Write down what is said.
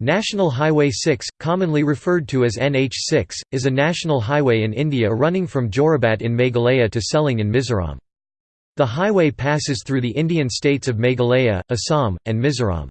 National Highway 6, commonly referred to as NH6, is a national highway in India running from Jorabat in Meghalaya to Selling in Mizoram. The highway passes through the Indian states of Meghalaya, Assam, and Mizoram.